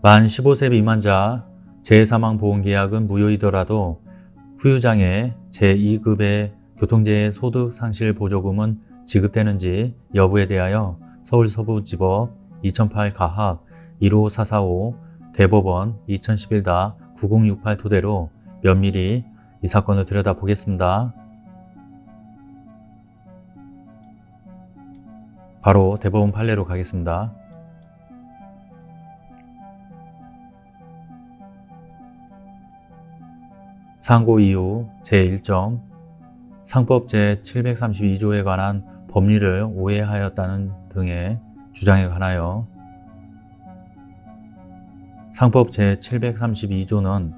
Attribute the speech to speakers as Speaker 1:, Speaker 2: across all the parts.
Speaker 1: 만 15세 미만자 재해사망보험계약은 무효이더라도 후유장애 제2급의 교통재해 소득상실보조금은 지급되는지 여부에 대하여 서울서부지법 2008 가합 15445 대법원 2011-9068 토대로 면밀히 이 사건을 들여다보겠습니다. 바로 대법원 판례로 가겠습니다. 상고 이후 제1점 상법 제732조에 관한 법리를 오해하였다는 등의 주장에 관하여 상법 제732조는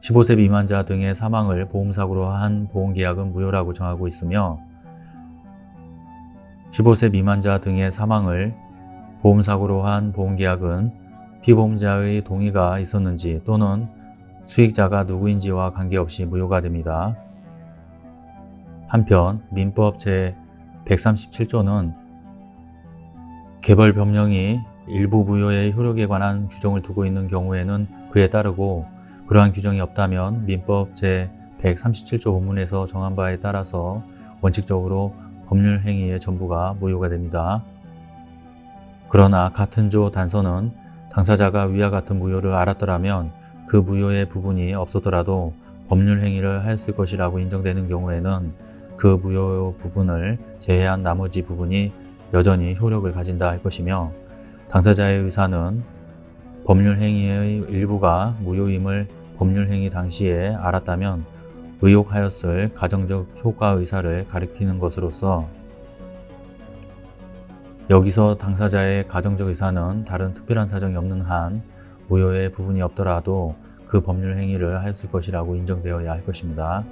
Speaker 1: 15세 미만자 등의 사망을 보험사고로 한 보험계약은 무효라고 정하고 있으며 15세 미만자 등의 사망을 보험사고로 한 보험계약은 피보험자의 동의가 있었는지 또는 수익자가 누구인지와 관계없이 무효가 됩니다. 한편 민법 제137조는 개벌 변명이 일부 무효의 효력에 관한 규정을 두고 있는 경우에는 그에 따르고 그러한 규정이 없다면 민법 제137조 본문에서 정한 바에 따라서 원칙적으로 법률 행위의 전부가 무효가 됩니다. 그러나 같은 조 단서는 당사자가 위와 같은 무효를 알았더라면 그 무효의 부분이 없었더라도 법률 행위를 하였을 것이라고 인정되는 경우에는 그 무효 부분을 제외한 나머지 부분이 여전히 효력을 가진다 할 것이며 당사자의 의사는 법률 행위의 일부가 무효임을 법률 행위 당시에 알았다면 의혹하였을 가정적 효과 의사를 가리키는 것으로서 여기서 당사자의 가정적 의사는 다른 특별한 사정이 없는 한 무효의 부분이 없더라도 그 법률 행위를 하였을 것이라고 인정되어야 할 것입니다.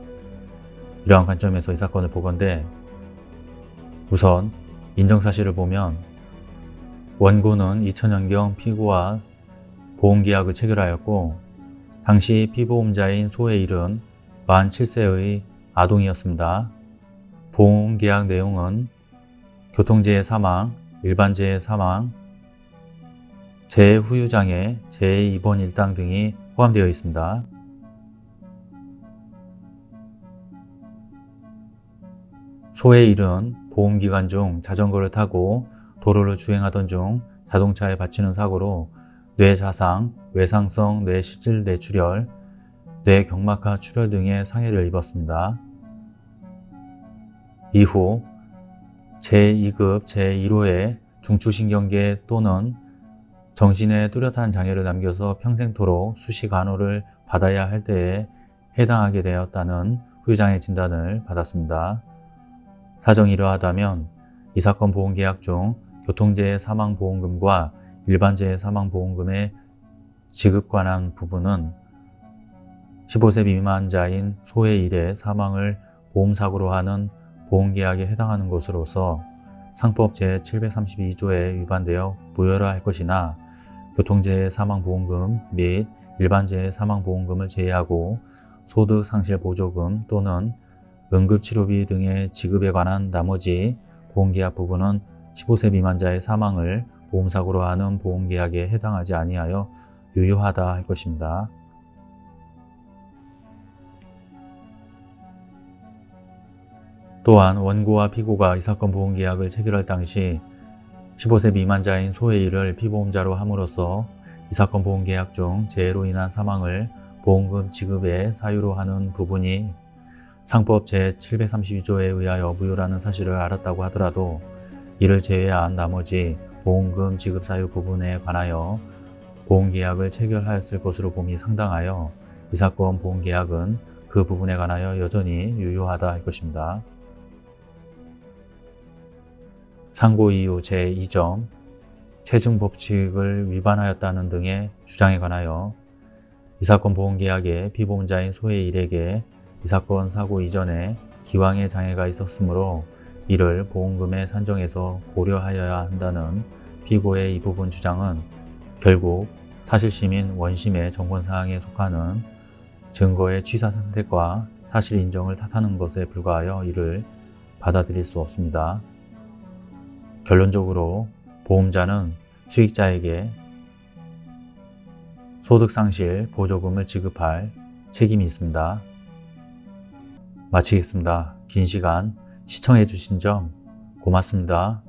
Speaker 1: 이러한 관점에서 이 사건을 보건대 우선 인정 사실을 보면 원고는 2000년경 피고와 보험계약을 체결하였고 당시 피보험자인 소의 일은 47세의 아동이었습니다. 보험계약 내용은 교통재해 사망, 일반재해 사망, 재후유장애, 재입원 일당 등이 포함되어 있습니다. 소의 일은 보험기간 중 자전거를 타고 도로를 주행하던 중 자동차에 받치는 사고로 뇌자상, 외상성 뇌실질 뇌출혈, 뇌경막하 출혈 등의 상해를 입었습니다. 이후 제2급 제1호의 중추신경계 또는 정신에 뚜렷한 장애를 남겨서 평생토록 수시 간호를 받아야 할 때에 해당하게 되었다는 후유장애 진단을 받았습니다. 사정이 이러하다면 이 사건 보험계약 중 교통재해 사망보험금과 일반재해 사망보험금의 지급 관한 부분은 15세 미만자인 소의 일의 사망을 보험사고로 하는 보험계약에 해당하는 것으로서 상법 제732조에 위반되어 무효라 할 것이나 교통재해 사망보험금 및 일반재해 사망보험금을 제외하고 소득상실보조금 또는 응급치료비 등의 지급에 관한 나머지 보험계약 부분은 15세 미만자의 사망을 보험사고로 하는 보험계약에 해당하지 아니하여 유효하다 할 것입니다. 또한 원고와 피고가 이 사건 보험계약을 체결할 당시 15세 미만자인 소의 일을 피보험자로 함으로써 이 사건 보험계약 중 재해로 인한 사망을 보험금 지급의 사유로 하는 부분이 상법 제732조에 의하여 무효라는 사실을 알았다고 하더라도 이를 제외한 나머지 보험금 지급 사유 부분에 관하여 보험계약을 체결하였을 것으로 봄이 상당하여 이 사건 보험계약은 그 부분에 관하여 여전히 유효하다 할 것입니다. 상고 이후 제2점 체증 법칙을 위반하였다는 등의 주장에 관하여 이 사건 보험계약의 피보험자인 소의 일에게 이 사건 사고 이전에 기왕의 장애가 있었으므로 이를 보험금의 산정에서 고려하여야 한다는 피고의 이 부분 주장은 결국 사실심인 원심의 정권사항에 속하는 증거의 취사 선택과 사실 인정을 탓하는 것에 불과하여 이를 받아들일 수 없습니다. 결론적으로 보험자는 수익자에게 소득상실 보조금을 지급할 책임이 있습니다. 마치겠습니다. 긴 시간 시청해 주신 점 고맙습니다.